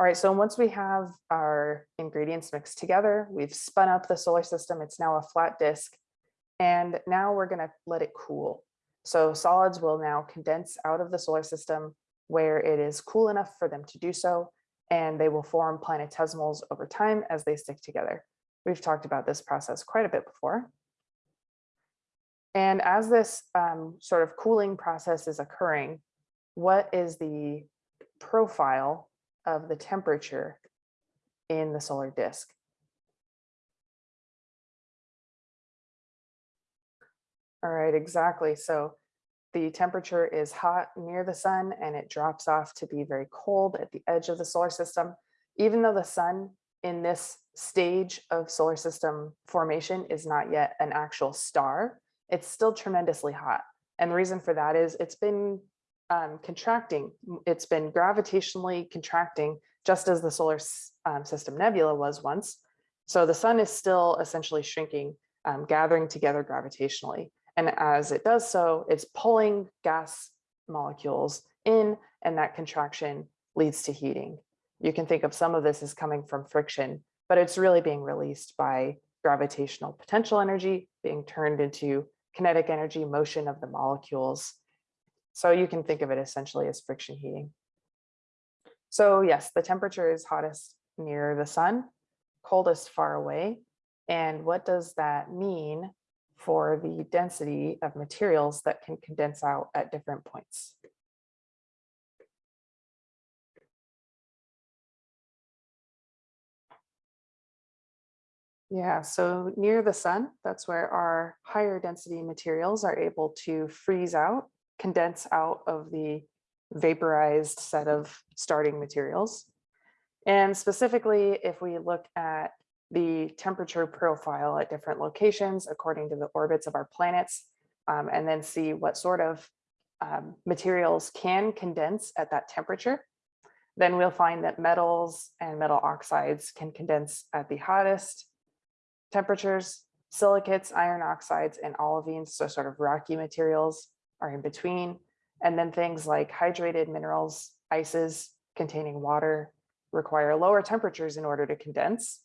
All right, so once we have our ingredients mixed together, we've spun up the solar system. It's now a flat disk. And now we're gonna let it cool. So solids will now condense out of the solar system where it is cool enough for them to do so, and they will form planetesimals over time as they stick together. We've talked about this process quite a bit before. And as this um, sort of cooling process is occurring, what is the profile of the temperature in the solar disk? All right, exactly. So the temperature is hot near the sun and it drops off to be very cold at the edge of the solar system. Even though the sun in this stage of solar system formation is not yet an actual star, it's still tremendously hot. And the reason for that is it's been um, contracting. It's been gravitationally contracting just as the solar um, system nebula was once. So the sun is still essentially shrinking, um, gathering together gravitationally. And as it does so, it's pulling gas molecules in and that contraction leads to heating. You can think of some of this as coming from friction, but it's really being released by gravitational potential energy being turned into kinetic energy motion of the molecules. So you can think of it essentially as friction heating. So yes, the temperature is hottest near the sun, coldest far away. And what does that mean for the density of materials that can condense out at different points. Yeah, so near the sun, that's where our higher density materials are able to freeze out, condense out of the vaporized set of starting materials. And specifically, if we look at the temperature profile at different locations according to the orbits of our planets, um, and then see what sort of um, materials can condense at that temperature. Then we'll find that metals and metal oxides can condense at the hottest temperatures. Silicates, iron oxides, and olivines, so sort of rocky materials are in between. And then things like hydrated minerals, ices containing water require lower temperatures in order to condense.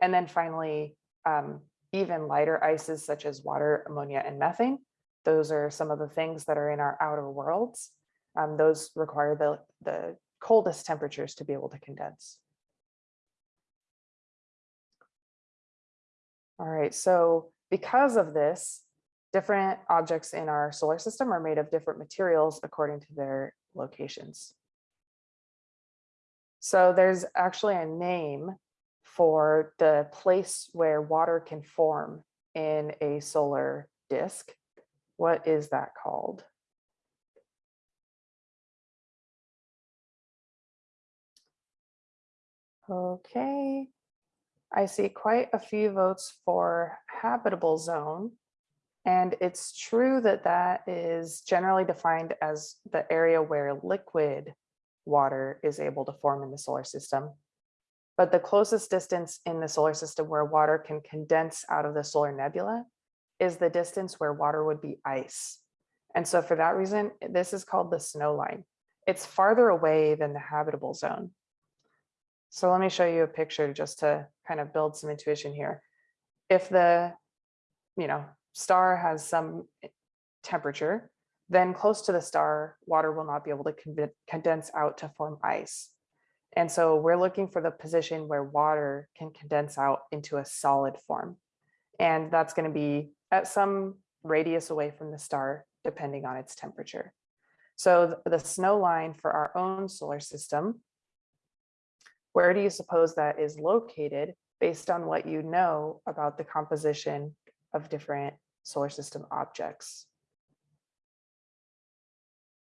And then finally, um, even lighter ices such as water, ammonia, and methane. Those are some of the things that are in our outer worlds. Um, those require the, the coldest temperatures to be able to condense. All right, so because of this, different objects in our solar system are made of different materials according to their locations. So there's actually a name for the place where water can form in a solar disk. What is that called? Okay, I see quite a few votes for habitable zone. And it's true that that is generally defined as the area where liquid water is able to form in the solar system. But the closest distance in the solar system where water can condense out of the solar nebula is the distance where water would be ice. And so for that reason, this is called the snow line. It's farther away than the habitable zone. So let me show you a picture just to kind of build some intuition here. If the, you know, star has some eh, temperature, then close to the star, water will not be able to condense out to form ice. And so we're looking for the position where water can condense out into a solid form. And that's going to be at some radius away from the star, depending on its temperature. So the snow line for our own solar system, where do you suppose that is located based on what you know about the composition of different solar system objects?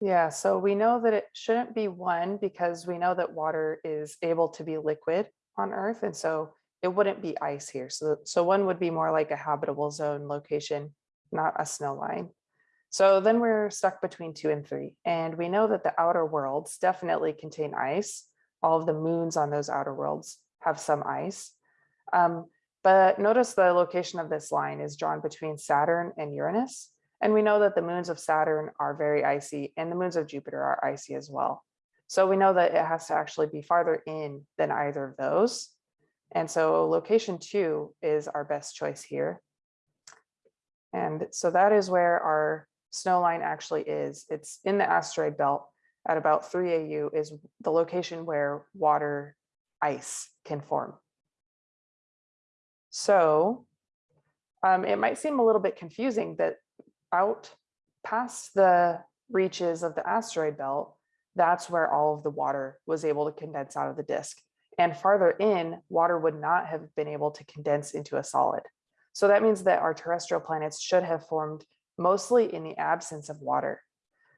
Yeah, so we know that it shouldn't be one because we know that water is able to be liquid on Earth. And so it wouldn't be ice here. So, so one would be more like a habitable zone location, not a snow line. So then we're stuck between two and three. And we know that the outer worlds definitely contain ice. All of the moons on those outer worlds have some ice. Um, but notice the location of this line is drawn between Saturn and Uranus. And we know that the moons of Saturn are very icy and the moons of Jupiter are icy as well. So we know that it has to actually be farther in than either of those. And so location two is our best choice here. And so that is where our snow line actually is. It's in the asteroid belt at about 3 AU is the location where water ice can form. So um, it might seem a little bit confusing that out past the reaches of the asteroid belt, that's where all of the water was able to condense out of the disk. And farther in, water would not have been able to condense into a solid. So that means that our terrestrial planets should have formed mostly in the absence of water.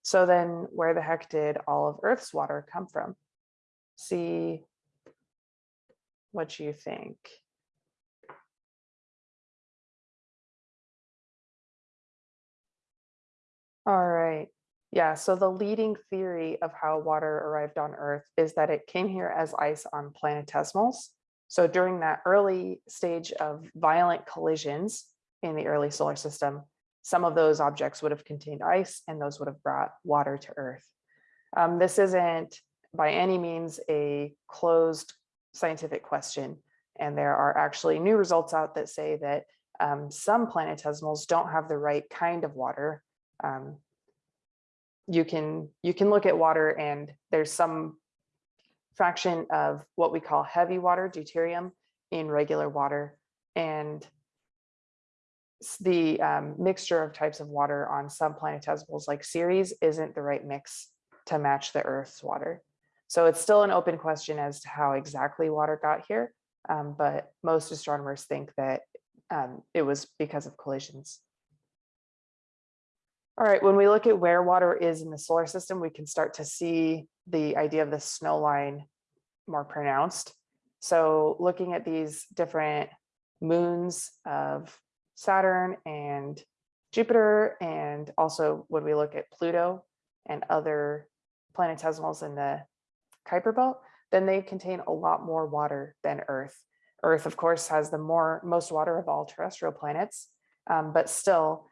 So then where the heck did all of Earth's water come from? See what you think. All right. Yeah, so the leading theory of how water arrived on Earth is that it came here as ice on planetesimals. So during that early stage of violent collisions in the early solar system, some of those objects would have contained ice and those would have brought water to Earth. Um, this isn't by any means a closed scientific question. And there are actually new results out that say that um, some planetesimals don't have the right kind of water. Um, you can you can look at water and there's some fraction of what we call heavy water, deuterium, in regular water. And the um, mixture of types of water on some planetesimals like Ceres isn't the right mix to match the Earth's water. So it's still an open question as to how exactly water got here, um, but most astronomers think that um, it was because of collisions. All right, when we look at where water is in the solar system, we can start to see the idea of the snow line more pronounced. So looking at these different moons of Saturn and Jupiter, and also when we look at Pluto and other planetesimals in the Kuiper belt, then they contain a lot more water than Earth. Earth, of course, has the more most water of all terrestrial planets, um, but still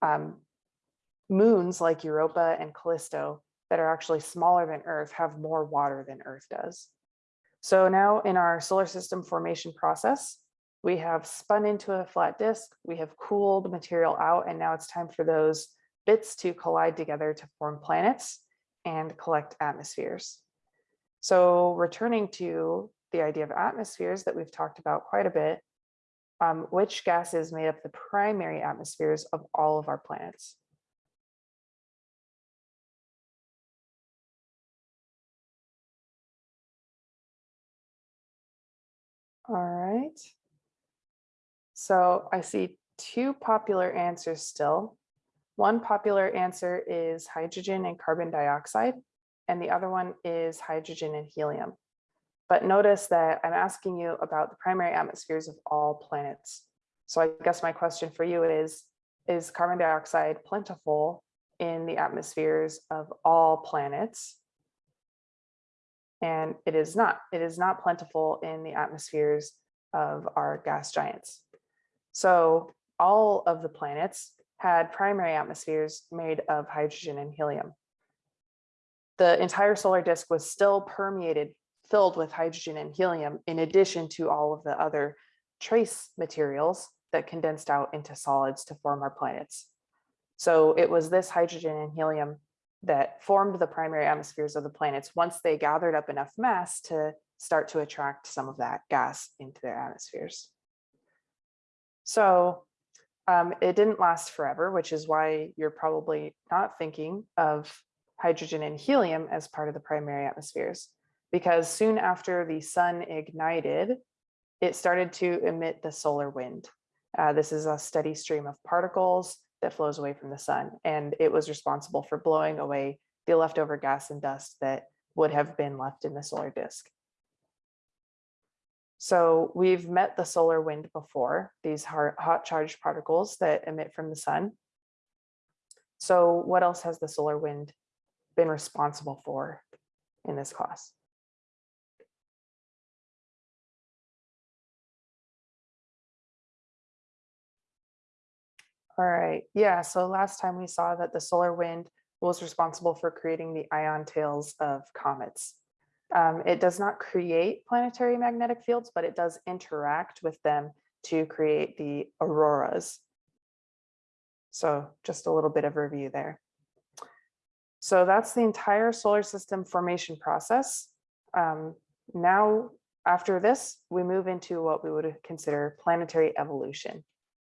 um, moons like Europa and Callisto that are actually smaller than Earth have more water than Earth does. So now in our solar system formation process, we have spun into a flat disk, we have cooled material out, and now it's time for those bits to collide together to form planets and collect atmospheres. So returning to the idea of atmospheres that we've talked about quite a bit, um, which gases made up the primary atmospheres of all of our planets? All right. So I see two popular answers still. One popular answer is hydrogen and carbon dioxide, and the other one is hydrogen and helium. But notice that I'm asking you about the primary atmospheres of all planets. So I guess my question for you is, is carbon dioxide plentiful in the atmospheres of all planets? And it is not. It is not plentiful in the atmospheres of our gas giants. So all of the planets had primary atmospheres made of hydrogen and helium. The entire solar disk was still permeated, filled with hydrogen and helium, in addition to all of the other trace materials that condensed out into solids to form our planets. So it was this hydrogen and helium that formed the primary atmospheres of the planets once they gathered up enough mass to start to attract some of that gas into their atmospheres. So um, it didn't last forever, which is why you're probably not thinking of hydrogen and helium as part of the primary atmospheres, because soon after the sun ignited, it started to emit the solar wind. Uh, this is a steady stream of particles that flows away from the sun. And it was responsible for blowing away the leftover gas and dust that would have been left in the solar disk. So we've met the solar wind before, these hot charged particles that emit from the sun. So what else has the solar wind been responsible for in this class? All right, yeah, so last time we saw that the solar wind was responsible for creating the ion tails of comets. Um, it does not create planetary magnetic fields, but it does interact with them to create the auroras. So just a little bit of review there. So that's the entire solar system formation process. Um, now, after this, we move into what we would consider planetary evolution.